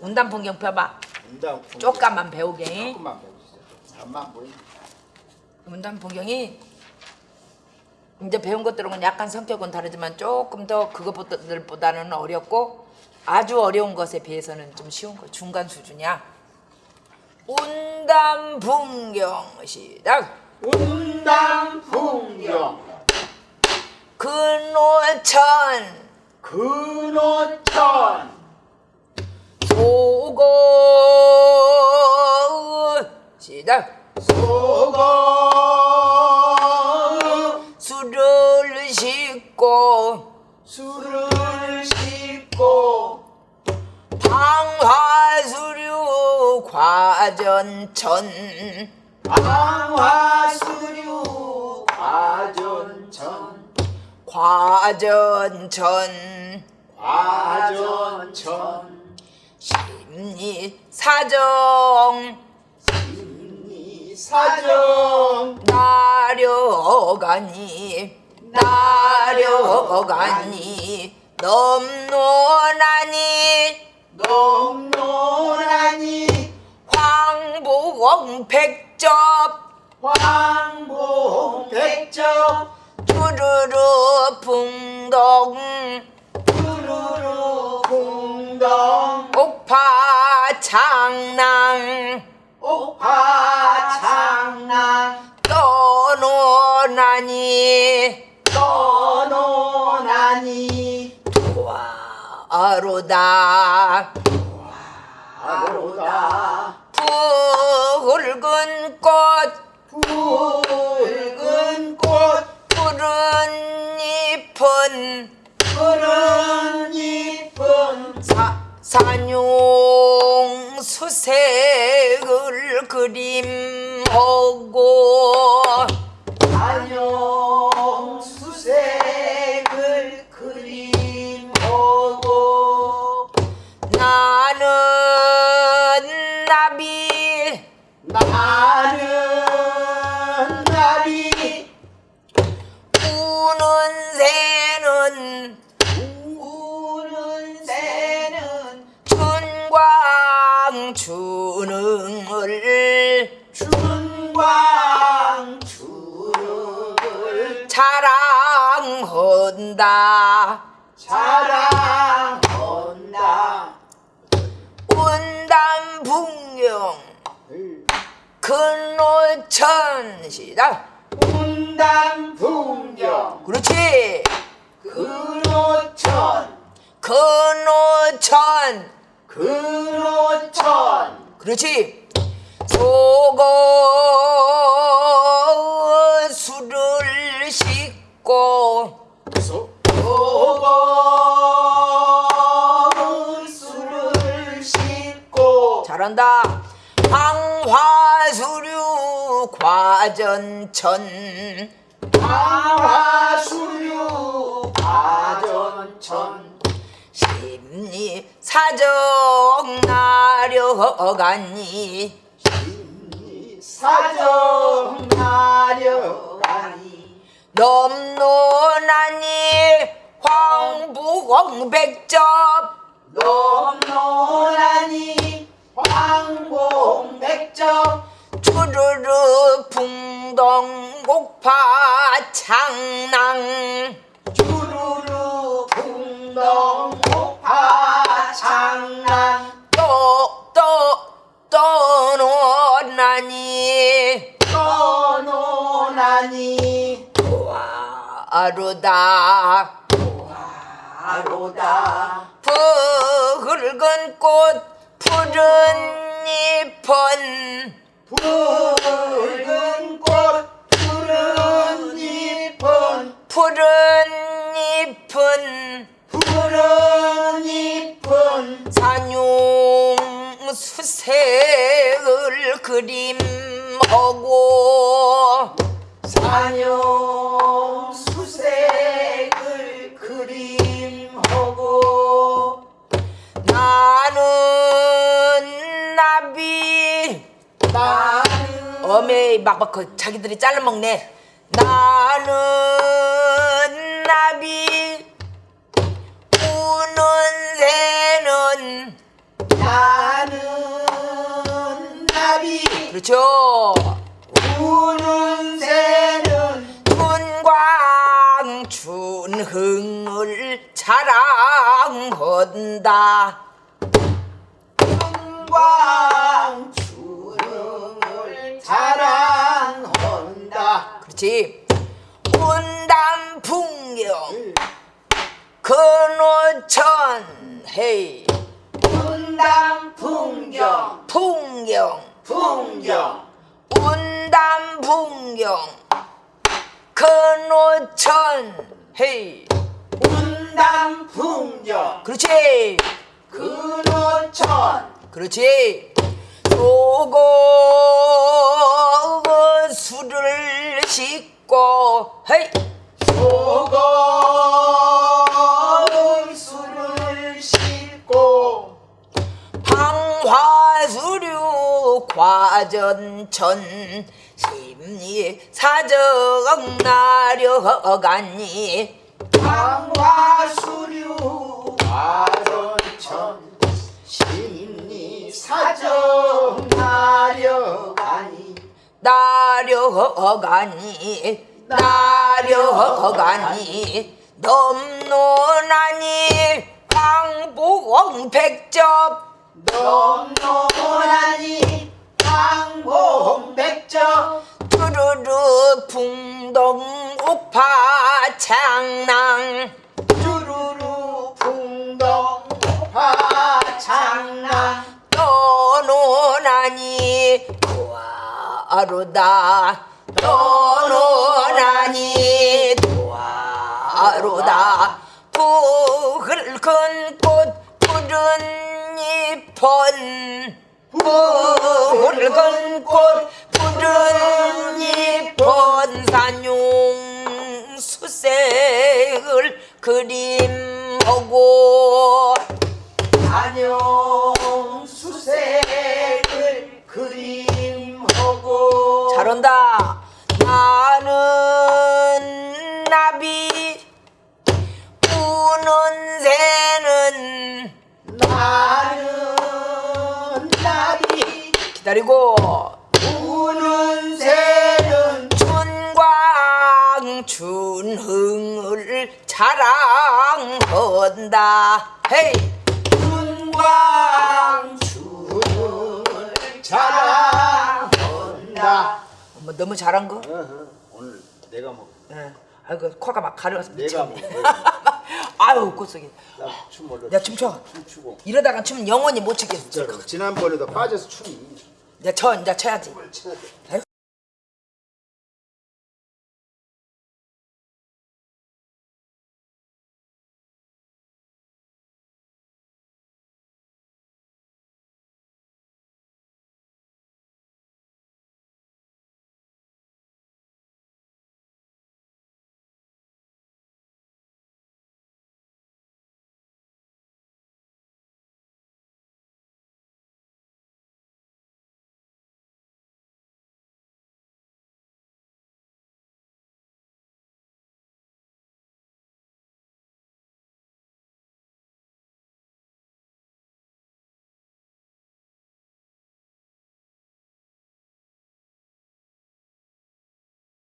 운단 풍경 펴봐. 운당 풍경. 조금만 배우게. 조금만 배우시죠. 잠만 보이. 운단 풍경이 이제 배운 것들은 약간 성격은 다르지만 조금 더 그것보다는 어렵고 아주 어려운 것에 비해서는 좀 쉬운 거 중간 수준이야. 운단 풍경 시작. 운당 풍경 근호천 근호천 소고 시작. 소거 술을 싣고 술을 싣고 방화수류 과전천. 방화수류 과전천. 과전천. 과전천 심리 사정. 사정. 나려가니 나려가니 넘노나니. 넘노나니. 황보공 백접. 황봉 백적 뚜루루 풍동 창낭 옥파 창랑 떠노나니? 떠노나니? 아로다. 아로다. 붉은 꽃. 붉은 꽃. 푸른 잎은 푸른 잎은 사, 산용 수색을 그림하고 안녕 수색을 그림하고 나는 나비 나는 나비 우 자랑한다. 자랑한다. 운담 풍경 근호천 시작 운당 풍경 그렇지. 근호천. 근호천. 근호천. 그렇지. 소고 잘한다. 황화수류 과전천. 방화수류 과전천. 심리 사정 나려가니. 사정 나려가니 넘노나니 황부공백접. 넘노나니 황봉백적 주르르 풍동 곡파 창낭. 주르르 풍덩 목파 장난 또또 떠노나니. 떠노나니. 아루다. 아로다. 붉은 꽃 푸른 잎은 붉은 꽃 푸른 잎은 푸른 잎은 푸른 잎은 산용 수색을 그림 막막 그 자기들이 잘라먹네. 나는 나비 우는 새는 나는 나비. 그렇죠? 우는 새는 춘광춘 흥을 자랑한다. 춘광 그렇지. 문담 풍경 근호천 헤이. 분당 풍경. 풍경. 풍경. 운담 풍경. 근호천 헤이. 분당 풍경. 그렇지. 근호천. 그렇지. 요거 술을 씻고 헤이! 소금 술을 싣고. 방화수류 과전천 심리 사정 나려가니. 강화수류 화전천 심리 사정 나려가니 나려가니 나려가니 넘노나니 황봉 백접. 넘노라니 강봉백적 뚜루루 풍동 옥파 창낭. 주루루 풍덩 화창랑 떠노나니 도화로다. 떠노나니 도화로다. 붉은 꽃 푸른 잎은 붉은 꽃 푸른 잎은 산용 수색을 그림하고 안녕 잘한다. 나는 나비 우는 새는 나는 나비 기다리고 우는 새는 춘광 춘흥을 자랑한다. 헤이 너무 잘한 거? 오늘 내가 뭐 예. 아이고 코가 막 가려서 내가. 뭐 아유 꽃속에. 나춤 몰라 내가 춤춰. 춤추고 이러다가 춤 영원히 못 추겠어. 진짜로 지난번에도 빠져서 춤이 내가 쳐 이제 쳐야지. 춰야 돼.